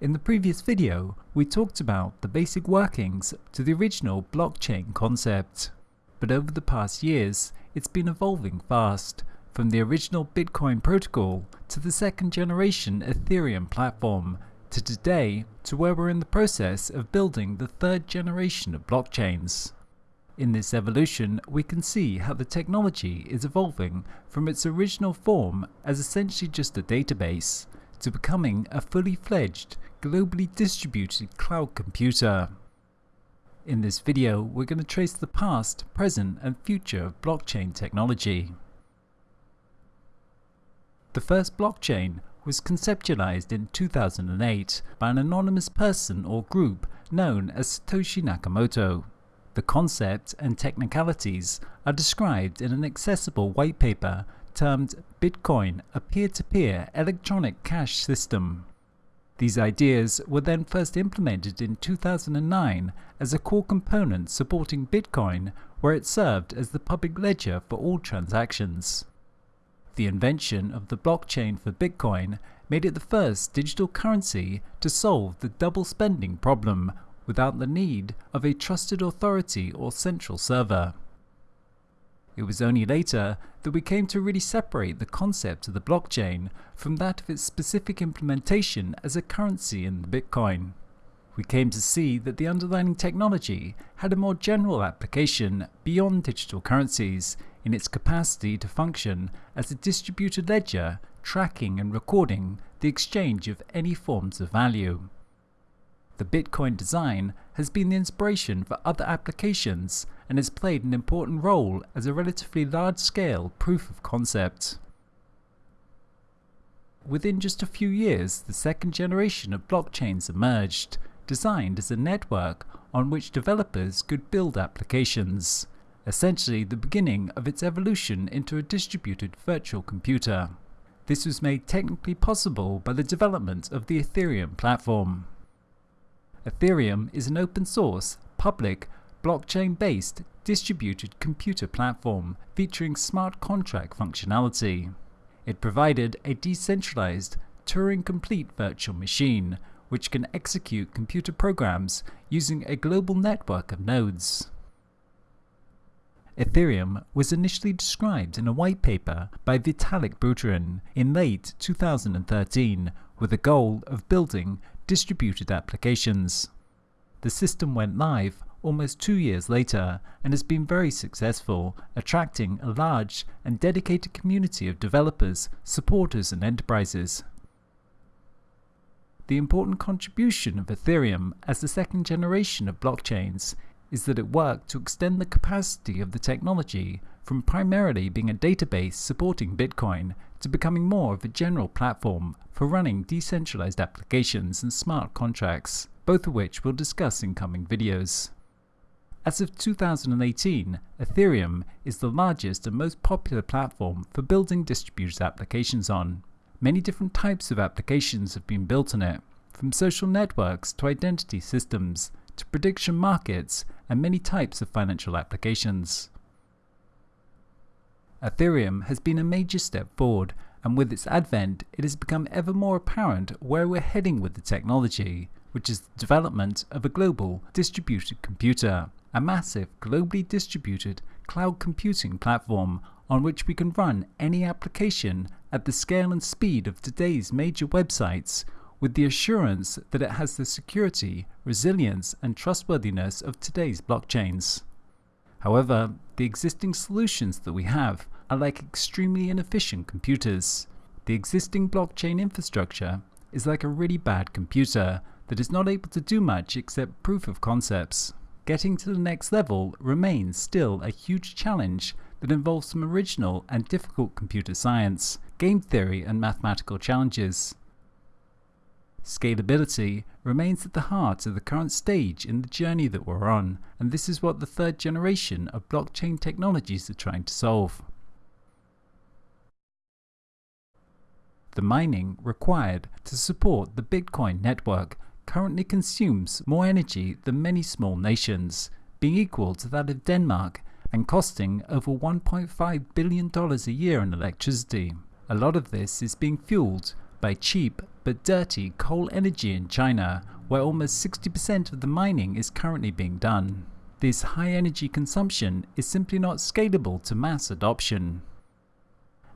In the previous video, we talked about the basic workings to the original blockchain concept. But over the past years, it's been evolving fast, from the original Bitcoin protocol to the second generation Ethereum platform, to today to where we're in the process of building the third generation of blockchains. In this evolution, we can see how the technology is evolving from its original form as essentially just a database to becoming a fully fledged, globally distributed cloud computer. In this video, we're going to trace the past, present and future of blockchain technology. The first blockchain was conceptualized in 2008 by an anonymous person or group known as Satoshi Nakamoto. The concept and technicalities are described in an accessible white paper termed Bitcoin, a peer-to-peer -peer electronic cash system. These ideas were then first implemented in 2009 as a core component supporting Bitcoin where it served as the public ledger for all transactions. The invention of the blockchain for Bitcoin made it the first digital currency to solve the double spending problem without the need of a trusted authority or central server. It was only later that we came to really separate the concept of the blockchain from that of its specific implementation as a currency in Bitcoin. We came to see that the underlying technology had a more general application beyond digital currencies in its capacity to function as a distributed ledger tracking and recording the exchange of any forms of value. The Bitcoin design has been the inspiration for other applications and has played an important role as a relatively large-scale proof of concept. Within just a few years, the second generation of blockchains emerged, designed as a network on which developers could build applications, essentially the beginning of its evolution into a distributed virtual computer. This was made technically possible by the development of the Ethereum platform. Ethereum is an open source, public, blockchain-based, distributed computer platform featuring smart contract functionality. It provided a decentralized, Turing-complete virtual machine which can execute computer programs using a global network of nodes. Ethereum was initially described in a white paper by Vitalik Buterin in late 2013 with the goal of building distributed applications. The system went live almost two years later and has been very successful, attracting a large and dedicated community of developers, supporters and enterprises. The important contribution of Ethereum as the second generation of blockchains is that it worked to extend the capacity of the technology from primarily being a database supporting Bitcoin to becoming more of a general platform for running decentralized applications and smart contracts, both of which we'll discuss in coming videos. As of 2018, Ethereum is the largest and most popular platform for building distributed applications on. Many different types of applications have been built on it, from social networks to identity systems, to prediction markets, and many types of financial applications. Ethereum has been a major step forward, and with its advent, it has become ever more apparent where we're heading with the technology, which is the development of a global distributed computer, a massive globally distributed cloud computing platform on which we can run any application at the scale and speed of today's major websites with the assurance that it has the security, resilience and trustworthiness of today's blockchains. However, the existing solutions that we have are like extremely inefficient computers. The existing blockchain infrastructure is like a really bad computer that is not able to do much except proof of concepts. Getting to the next level remains still a huge challenge that involves some original and difficult computer science, game theory and mathematical challenges. Scalability remains at the heart of the current stage in the journey that we're on, and this is what the third generation of blockchain technologies are trying to solve. The mining required to support the Bitcoin network currently consumes more energy than many small nations, being equal to that of Denmark and costing over $1.5 billion a year in electricity. A lot of this is being fueled by cheap but dirty coal energy in China, where almost 60% of the mining is currently being done. This high energy consumption is simply not scalable to mass adoption.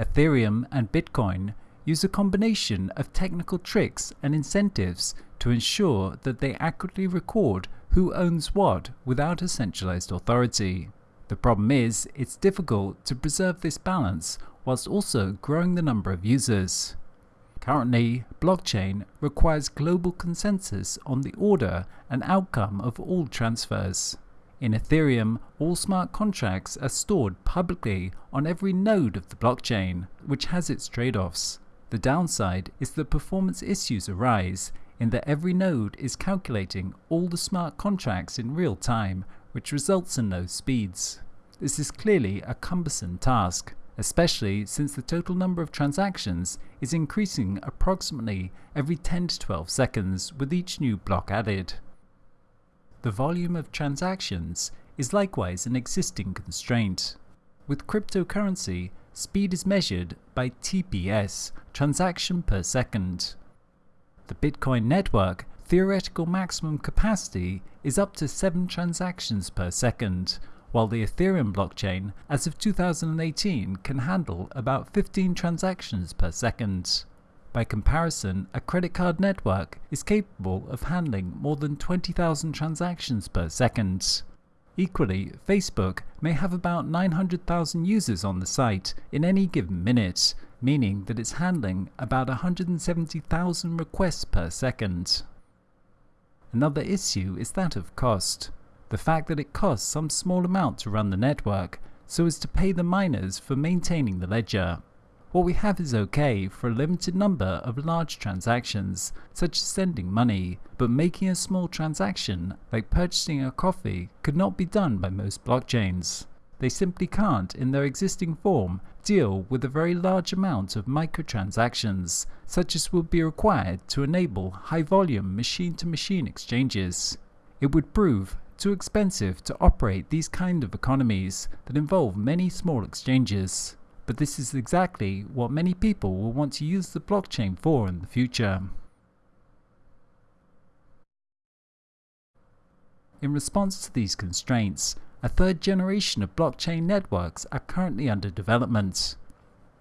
Ethereum and Bitcoin use a combination of technical tricks and incentives to ensure that they accurately record who owns what without a centralized authority. The problem is, it's difficult to preserve this balance whilst also growing the number of users. Currently, blockchain requires global consensus on the order and outcome of all transfers. In Ethereum, all smart contracts are stored publicly on every node of the blockchain, which has its trade-offs. The downside is that performance issues arise in that every node is calculating all the smart contracts in real time, which results in low speeds. This is clearly a cumbersome task, especially since the total number of transactions is increasing approximately every 10 to 12 seconds with each new block added. The volume of transactions is likewise an existing constraint. With cryptocurrency, speed is measured by TPS, transaction per second. The Bitcoin network theoretical maximum capacity is up to 7 transactions per second, while the Ethereum blockchain as of 2018 can handle about 15 transactions per second. By comparison, a credit card network is capable of handling more than 20,000 transactions per second. Equally, Facebook may have about 900,000 users on the site in any given minute, meaning that it's handling about 170,000 requests per second. Another issue is that of cost. The fact that it costs some small amount to run the network, so as to pay the miners for maintaining the ledger. What we have is okay for a limited number of large transactions, such as sending money, but making a small transaction, like purchasing a coffee, could not be done by most blockchains. They simply can't, in their existing form, deal with a very large amount of microtransactions, such as would be required to enable high-volume machine-to-machine exchanges. It would prove too expensive to operate these kind of economies that involve many small exchanges but this is exactly what many people will want to use the blockchain for in the future. In response to these constraints, a third generation of blockchain networks are currently under development.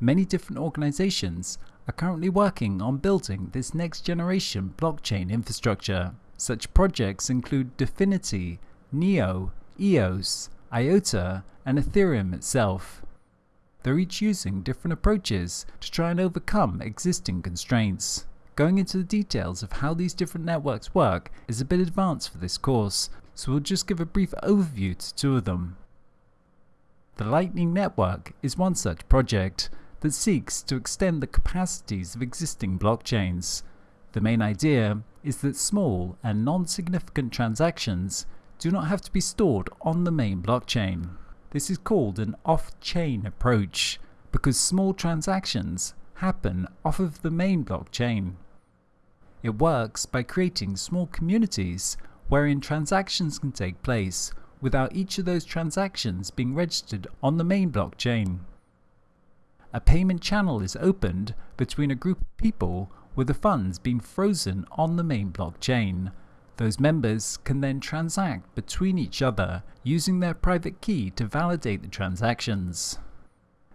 Many different organizations are currently working on building this next generation blockchain infrastructure. Such projects include Dfinity, Neo, EOS, IOTA, and Ethereum itself. They're each using different approaches to try and overcome existing constraints. Going into the details of how these different networks work is a bit advanced for this course, so we'll just give a brief overview to two of them. The Lightning Network is one such project that seeks to extend the capacities of existing blockchains. The main idea is that small and non-significant transactions do not have to be stored on the main blockchain. This is called an off-chain approach because small transactions happen off of the main blockchain. It works by creating small communities wherein transactions can take place without each of those transactions being registered on the main blockchain. A payment channel is opened between a group of people with the funds being frozen on the main blockchain those members can then transact between each other using their private key to validate the transactions.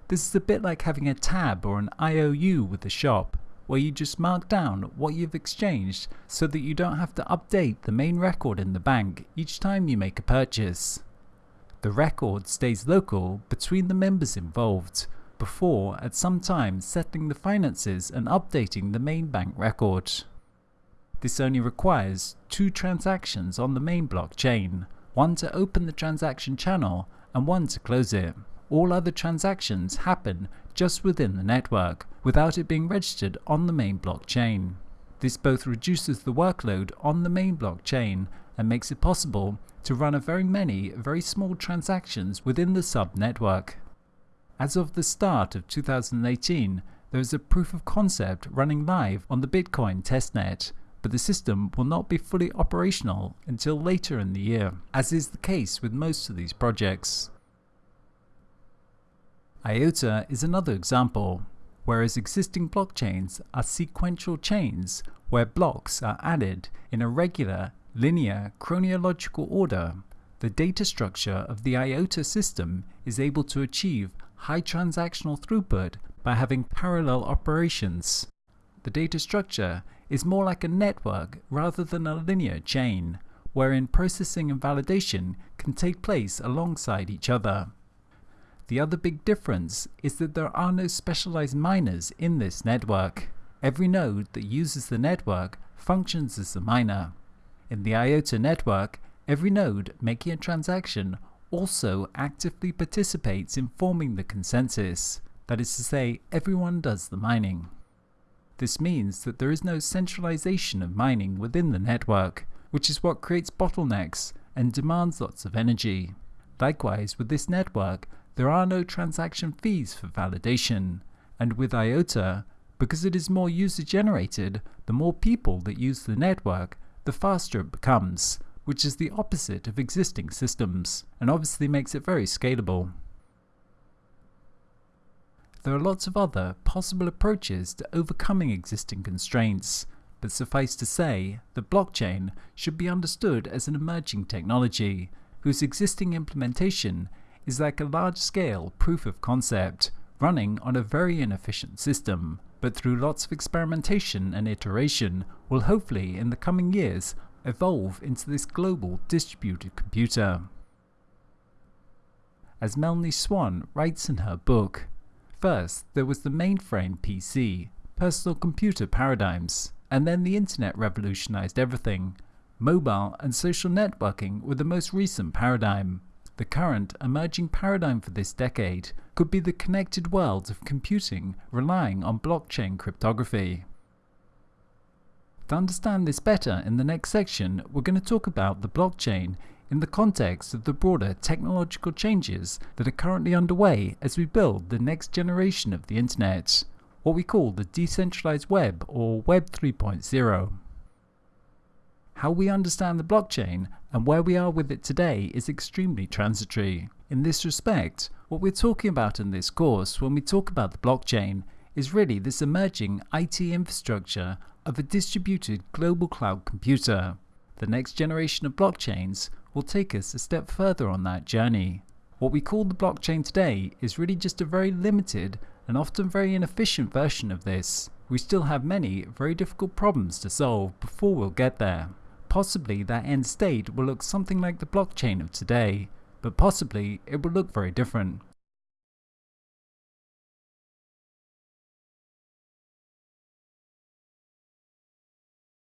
This is a bit like having a tab or an IOU with the shop, where you just mark down what you've exchanged so that you don't have to update the main record in the bank each time you make a purchase. The record stays local between the members involved, before at some time settling the finances and updating the main bank record. This only requires two transactions on the main blockchain, one to open the transaction channel and one to close it. All other transactions happen just within the network, without it being registered on the main blockchain. This both reduces the workload on the main blockchain and makes it possible to run a very many very small transactions within the sub-network. As of the start of 2018, there is a proof of concept running live on the Bitcoin testnet but the system will not be fully operational until later in the year, as is the case with most of these projects. IOTA is another example. whereas existing blockchains are sequential chains where blocks are added in a regular, linear, chronological order. The data structure of the IOTA system is able to achieve high transactional throughput by having parallel operations. The data structure is more like a network rather than a linear chain, wherein processing and validation can take place alongside each other. The other big difference is that there are no specialized miners in this network. Every node that uses the network functions as a miner. In the IOTA network, every node making a transaction also actively participates in forming the consensus. That is to say, everyone does the mining. This means that there is no centralization of mining within the network, which is what creates bottlenecks and demands lots of energy. Likewise, with this network, there are no transaction fees for validation, and with IOTA, because it is more user generated, the more people that use the network, the faster it becomes, which is the opposite of existing systems, and obviously makes it very scalable. There are lots of other possible approaches to overcoming existing constraints, but suffice to say, the blockchain should be understood as an emerging technology whose existing implementation is like a large-scale proof of concept running on a very inefficient system, but through lots of experimentation and iteration will hopefully in the coming years evolve into this global distributed computer. As Melanie Swan writes in her book, first there was the mainframe PC, personal computer paradigms, and then the internet revolutionized everything. Mobile and social networking were the most recent paradigm. The current emerging paradigm for this decade could be the connected world of computing relying on blockchain cryptography. To understand this better, in the next section, we're going to talk about the blockchain in the context of the broader technological changes that are currently underway as we build the next generation of the internet, what we call the decentralized web or Web 3.0. How we understand the blockchain and where we are with it today is extremely transitory. In this respect, what we're talking about in this course when we talk about the blockchain is really this emerging IT infrastructure of a distributed global cloud computer. The next generation of blockchains will take us a step further on that journey. What we call the blockchain today is really just a very limited and often very inefficient version of this. We still have many very difficult problems to solve before we'll get there. Possibly that end state will look something like the blockchain of today, but possibly it will look very different.